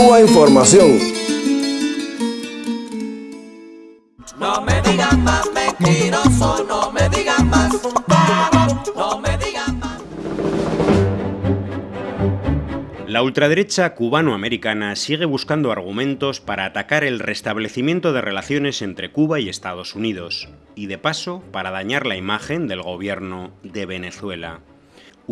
Cuba Información. No me digan más mentiroso, no me digan más, no me digan más. La ultraderecha cubano-americana sigue buscando argumentos para atacar el restablecimiento de relaciones entre Cuba y Estados Unidos, y de paso para dañar la imagen del gobierno de Venezuela.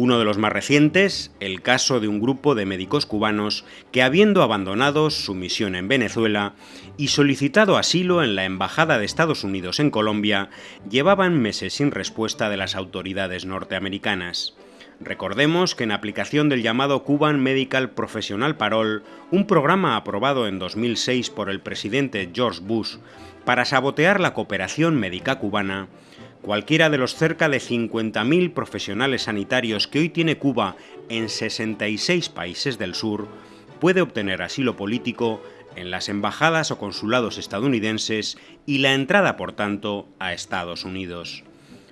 Uno de los más recientes, el caso de un grupo de médicos cubanos que habiendo abandonado su misión en Venezuela y solicitado asilo en la Embajada de Estados Unidos en Colombia, llevaban meses sin respuesta de las autoridades norteamericanas. Recordemos que en aplicación del llamado Cuban Medical Professional Parole, un programa aprobado en 2006 por el presidente George Bush para sabotear la cooperación médica cubana, Cualquiera de los cerca de 50.000 profesionales sanitarios que hoy tiene Cuba en 66 países del sur puede obtener asilo político en las embajadas o consulados estadounidenses y la entrada, por tanto, a Estados Unidos.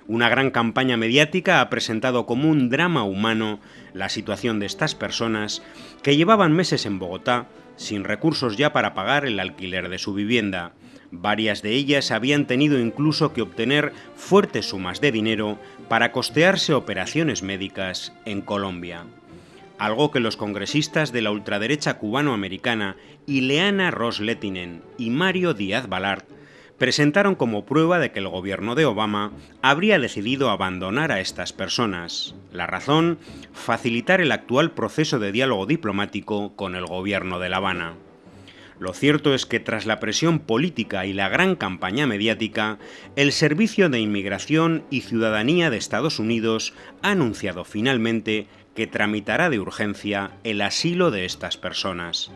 Una gran campaña mediática ha presentado como un drama humano la situación de estas personas que llevaban meses en Bogotá sin recursos ya para pagar el alquiler de su vivienda Varias de ellas habían tenido incluso que obtener fuertes sumas de dinero para costearse operaciones médicas en Colombia. Algo que los congresistas de la ultraderecha cubano-americana Ileana Ross-Lettinen y Mario Díaz Balart presentaron como prueba de que el gobierno de Obama habría decidido abandonar a estas personas. La razón, facilitar el actual proceso de diálogo diplomático con el gobierno de La Habana. Lo cierto es que tras la presión política y la gran campaña mediática, el Servicio de Inmigración y Ciudadanía de Estados Unidos ha anunciado finalmente que tramitará de urgencia el asilo de estas personas.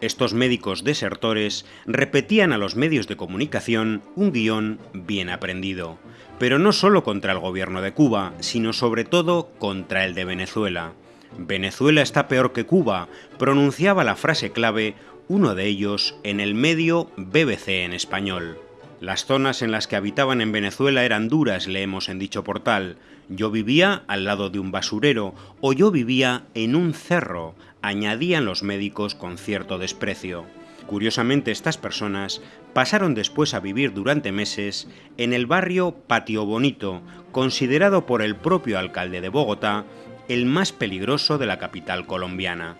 Estos médicos desertores repetían a los medios de comunicación un guion bien aprendido, pero no solo contra el gobierno de Cuba, sino sobre todo contra el de Venezuela. Venezuela está peor que Cuba, pronunciaba la frase clave uno de ellos en el medio BBC en español. Las zonas en las que habitaban en Venezuela eran duras, leemos en dicho portal. Yo vivía al lado de un basurero o yo vivía en un cerro, añadían los médicos con cierto desprecio. Curiosamente, estas personas pasaron después a vivir durante meses en el barrio Patio Bonito, considerado por el propio alcalde de Bogotá el más peligroso de la capital colombiana.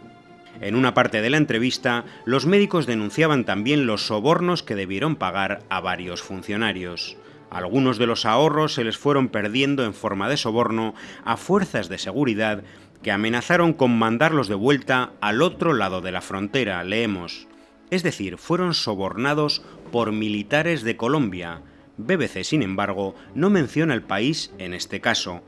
En una parte de la entrevista, los médicos denunciaban también los sobornos que debieron pagar a varios funcionarios. Algunos de los ahorros se les fueron perdiendo en forma de soborno a fuerzas de seguridad que amenazaron con mandarlos de vuelta al otro lado de la frontera, leemos. Es decir, fueron sobornados por militares de Colombia. BBC, sin embargo, no menciona el país en este caso,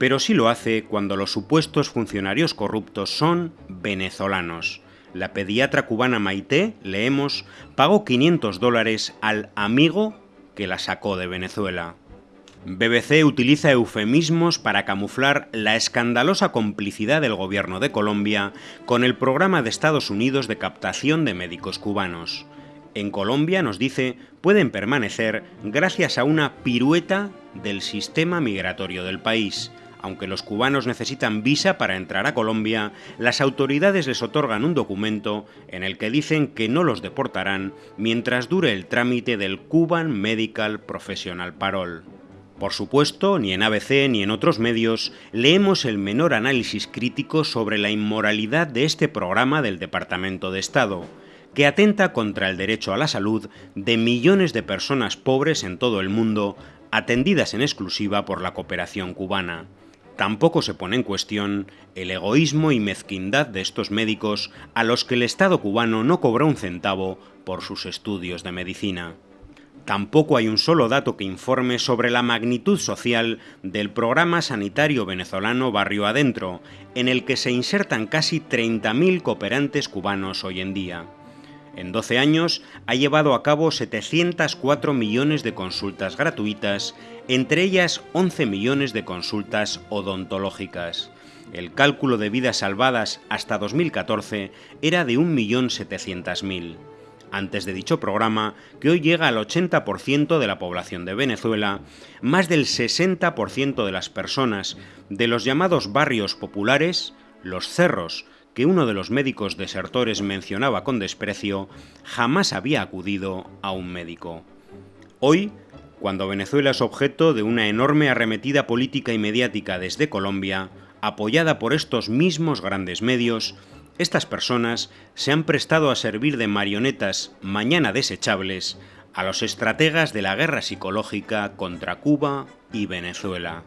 pero sí lo hace cuando los supuestos funcionarios corruptos son venezolanos. La pediatra cubana Maite, leemos, pagó 500 dólares al amigo que la sacó de Venezuela. BBC utiliza eufemismos para camuflar la escandalosa complicidad del gobierno de Colombia con el programa de Estados Unidos de captación de médicos cubanos. En Colombia, nos dice, pueden permanecer gracias a una pirueta del sistema migratorio del país, aunque los cubanos necesitan visa para entrar a Colombia, las autoridades les otorgan un documento en el que dicen que no los deportarán mientras dure el trámite del Cuban Medical Professional Parole. Por supuesto, ni en ABC ni en otros medios leemos el menor análisis crítico sobre la inmoralidad de este programa del Departamento de Estado, que atenta contra el derecho a la salud de millones de personas pobres en todo el mundo, atendidas en exclusiva por la cooperación cubana. Tampoco se pone en cuestión el egoísmo y mezquindad de estos médicos a los que el Estado cubano no cobró un centavo por sus estudios de medicina. Tampoco hay un solo dato que informe sobre la magnitud social del programa sanitario venezolano Barrio Adentro, en el que se insertan casi 30.000 cooperantes cubanos hoy en día. En 12 años ha llevado a cabo 704 millones de consultas gratuitas, entre ellas 11 millones de consultas odontológicas. El cálculo de vidas salvadas hasta 2014 era de 1.700.000. Antes de dicho programa, que hoy llega al 80% de la población de Venezuela, más del 60% de las personas de los llamados barrios populares, los cerros, que uno de los médicos desertores mencionaba con desprecio, jamás había acudido a un médico. Hoy, cuando Venezuela es objeto de una enorme arremetida política y mediática desde Colombia, apoyada por estos mismos grandes medios, estas personas se han prestado a servir de marionetas mañana desechables a los estrategas de la guerra psicológica contra Cuba y Venezuela.